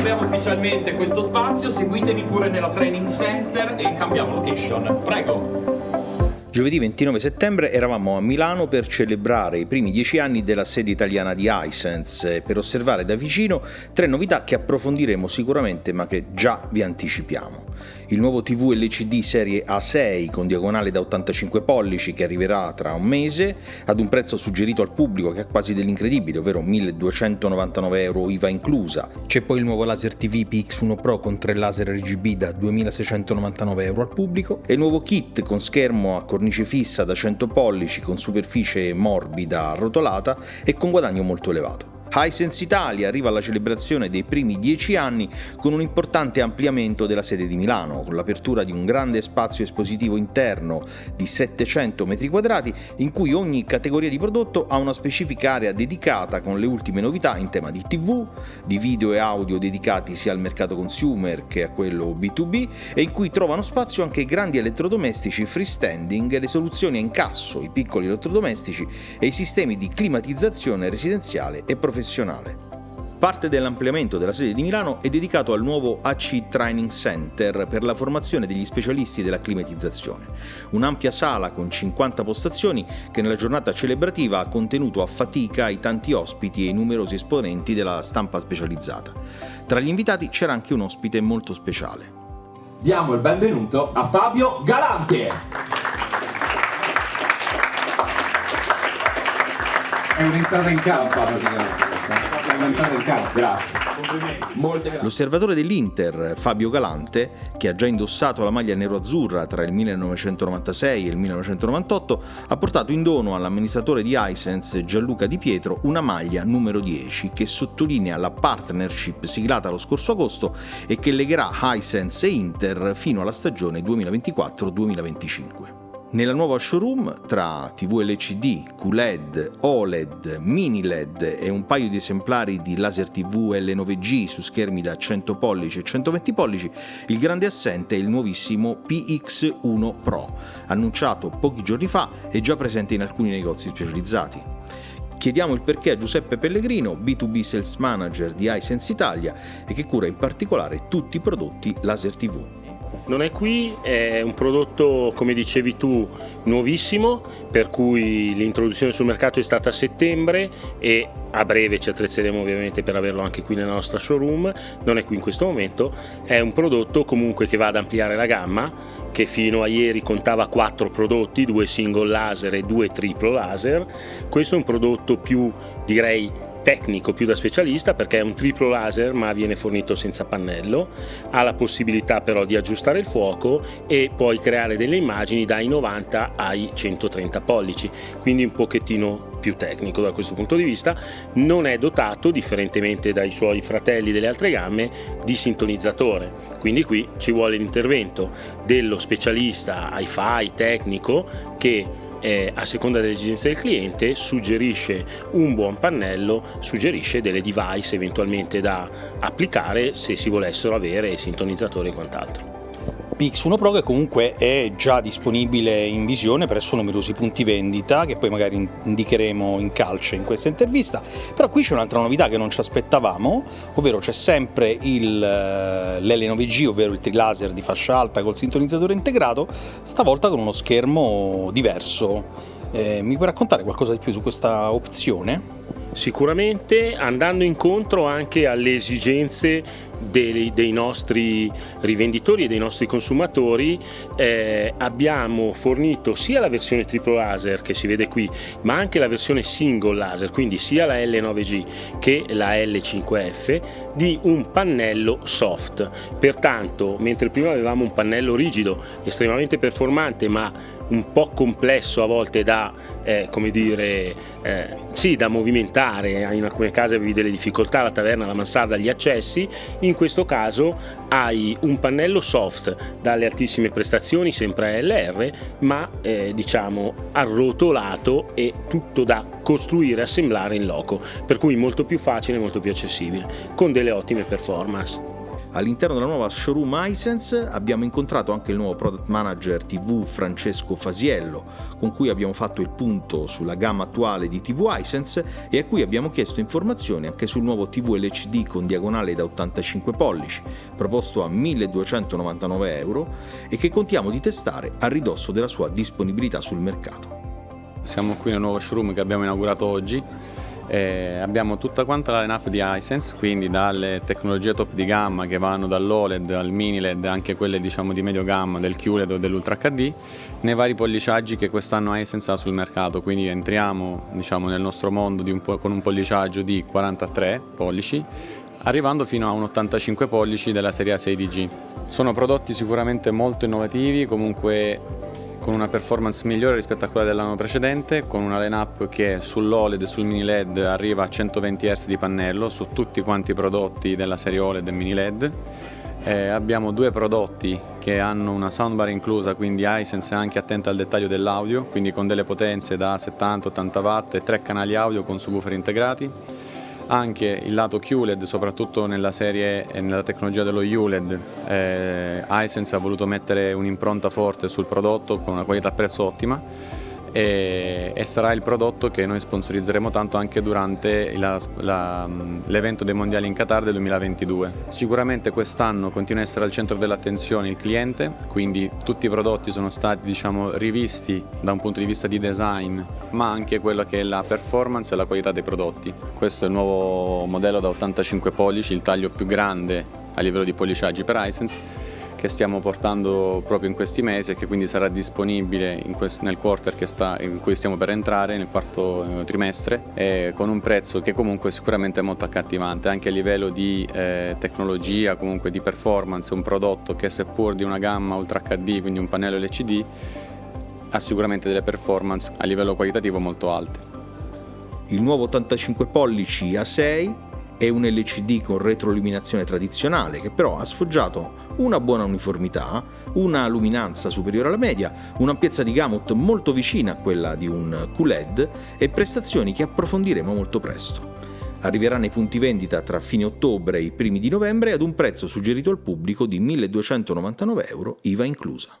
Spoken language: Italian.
apriamo ufficialmente questo spazio, seguitemi pure nella training center e cambiamo location. Prego! Giovedì 29 settembre eravamo a Milano per celebrare i primi dieci anni della sede italiana di iSense per osservare da vicino tre novità che approfondiremo sicuramente ma che già vi anticipiamo il nuovo TV LCD serie A6 con diagonale da 85 pollici che arriverà tra un mese ad un prezzo suggerito al pubblico che ha quasi dell'incredibile, ovvero 1299 euro IVA inclusa. C'è poi il nuovo laser TV PX1 Pro con tre laser RGB da 2699 euro al pubblico e il nuovo kit con schermo a cornice fissa da 100 pollici con superficie morbida arrotolata e con guadagno molto elevato. Hisense Italia arriva alla celebrazione dei primi dieci anni con un importante ampliamento della sede di Milano, con l'apertura di un grande spazio espositivo interno di 700 m2 in cui ogni categoria di prodotto ha una specifica area dedicata con le ultime novità in tema di TV, di video e audio dedicati sia al mercato consumer che a quello B2B e in cui trovano spazio anche i grandi elettrodomestici freestanding, le soluzioni a incasso, i piccoli elettrodomestici e i sistemi di climatizzazione residenziale e professionale professionale. Parte dell'ampliamento della sede di Milano è dedicato al nuovo AC Training Center per la formazione degli specialisti della climatizzazione, un'ampia sala con 50 postazioni che nella giornata celebrativa ha contenuto a fatica i tanti ospiti e i numerosi esponenti della stampa specializzata. Tra gli invitati c'era anche un ospite molto speciale. Diamo il benvenuto a Fabio Galante! È un'entrata in campo praticamente grazie. L'osservatore dell'Inter, Fabio Galante, che ha già indossato la maglia nero-azzurra tra il 1996 e il 1998, ha portato in dono all'amministratore di Hisense, Gianluca Di Pietro, una maglia numero 10 che sottolinea la partnership siglata lo scorso agosto e che legherà Hisense e Inter fino alla stagione 2024-2025. Nella nuova showroom, tra TV LCD, QLED, OLED, mini LED e un paio di esemplari di laser TV L9G su schermi da 100 pollici e 120 pollici, il grande assente è il nuovissimo PX1 Pro, annunciato pochi giorni fa e già presente in alcuni negozi specializzati. Chiediamo il perché a Giuseppe Pellegrino, B2B Sales Manager di iSense Italia e che cura in particolare tutti i prodotti laser TV. Non è qui, è un prodotto come dicevi tu nuovissimo per cui l'introduzione sul mercato è stata a settembre e a breve ci attrezzeremo ovviamente per averlo anche qui nella nostra showroom, non è qui in questo momento, è un prodotto comunque che va ad ampliare la gamma che fino a ieri contava quattro prodotti, due single laser e due triplo laser, questo è un prodotto più direi tecnico più da specialista perché è un triplo laser ma viene fornito senza pannello, ha la possibilità però di aggiustare il fuoco e poi creare delle immagini dai 90 ai 130 pollici, quindi un pochettino più tecnico da questo punto di vista, non è dotato, differentemente dai suoi fratelli delle altre gamme, di sintonizzatore, quindi qui ci vuole l'intervento dello specialista hi-fi tecnico che eh, a seconda delle esigenze del cliente suggerisce un buon pannello, suggerisce delle device eventualmente da applicare se si volessero avere sintonizzatori e quant'altro. PX1 Pro che comunque è già disponibile in visione presso numerosi punti vendita che poi magari indicheremo in calce in questa intervista, però qui c'è un'altra novità che non ci aspettavamo, ovvero c'è sempre eh, l'L9G, ovvero il trilaser di fascia alta col sintonizzatore integrato, stavolta con uno schermo diverso. Eh, mi puoi raccontare qualcosa di più su questa opzione? Sicuramente andando incontro anche alle esigenze dei, dei, nostri rivenditori e dei nostri consumatori eh, abbiamo fornito sia la versione triplo laser che si vede qui ma anche la versione single laser quindi sia la L9G che la L5F di un pannello soft. Pertanto mentre prima avevamo un pannello rigido estremamente performante ma un po' complesso a volte da, eh, come dire, eh, sì, da movimentare, in alcune case avevi delle difficoltà, la taverna, la mansarda, gli accessi, in questo caso hai un pannello soft dalle altissime prestazioni, sempre ALR, ma eh, diciamo arrotolato e tutto da costruire assemblare in loco, per cui molto più facile e molto più accessibile, con delle ottime performance. All'interno della nuova showroom iSense abbiamo incontrato anche il nuovo product manager TV Francesco Fasiello, con cui abbiamo fatto il punto sulla gamma attuale di TV iSense e a cui abbiamo chiesto informazioni anche sul nuovo TV LCD con diagonale da 85 pollici, proposto a 1299 euro e che contiamo di testare a ridosso della sua disponibilità sul mercato. Siamo qui nel nuovo showroom che abbiamo inaugurato oggi eh, abbiamo tutta quanta la line-up di iSense, quindi dalle tecnologie top di gamma che vanno dall'OLED al mini LED, anche quelle diciamo di medio gamma, del QLED o dell'Ultra HD, nei vari polliciaggi che quest'anno iSense ha sul mercato, quindi entriamo diciamo, nel nostro mondo un con un polliciaggio di 43 pollici, arrivando fino a un 85 pollici della serie A6DG. Sono prodotti sicuramente molto innovativi, comunque con una performance migliore rispetto a quella dell'anno precedente, con una line-up che sull'OLED e sul mini LED arriva a 120 Hz di pannello su tutti quanti i prodotti della serie OLED e mini LED. Eh, abbiamo due prodotti che hanno una soundbar inclusa, quindi iSense è anche attenta al dettaglio dell'audio, quindi con delle potenze da 70-80 watt e tre canali audio con subwoofer integrati anche il lato QLED, soprattutto nella serie e nella tecnologia dello ULED, eh, Hisense ha voluto mettere un'impronta forte sul prodotto con una qualità prezzo ottima e, e, sarà il prodotto che noi sponsorizzeremo tanto anche durante l'evento dei mondiali in Qatar del 2022. Sicuramente quest'anno continua a essere al centro dell'attenzione il cliente, quindi tutti i prodotti sono stati diciamo, rivisti da un punto di vista di design, ma anche quello che è la performance e la qualità dei prodotti. Questo è il nuovo modello da 85 pollici, il taglio più grande a livello di polliciaggi per Hisense che stiamo portando proprio in questi mesi e che quindi sarà disponibile nel quarter sta, in cui stiamo per entrare, nel quarto eh, trimestre, con un prezzo che comunque sicuramente è molto accattivante, anche a livello di eh, tecnologia, comunque di performance, un prodotto che seppur di una gamma Ultra HD, quindi un pannello LCD, ha sicuramente delle performance a livello qualitativo molto alte. Il nuovo 85 pollici A6 è un LCD con retroilluminazione tradizionale che però ha sfoggiato una buona uniformità, una luminanza superiore alla media, un'ampiezza di gamut molto vicina a quella di un QLED e prestazioni che approfondiremo molto presto. Arriverà nei punti vendita tra fine ottobre e i primi di novembre ad un prezzo suggerito al pubblico di 1299 euro IVA inclusa.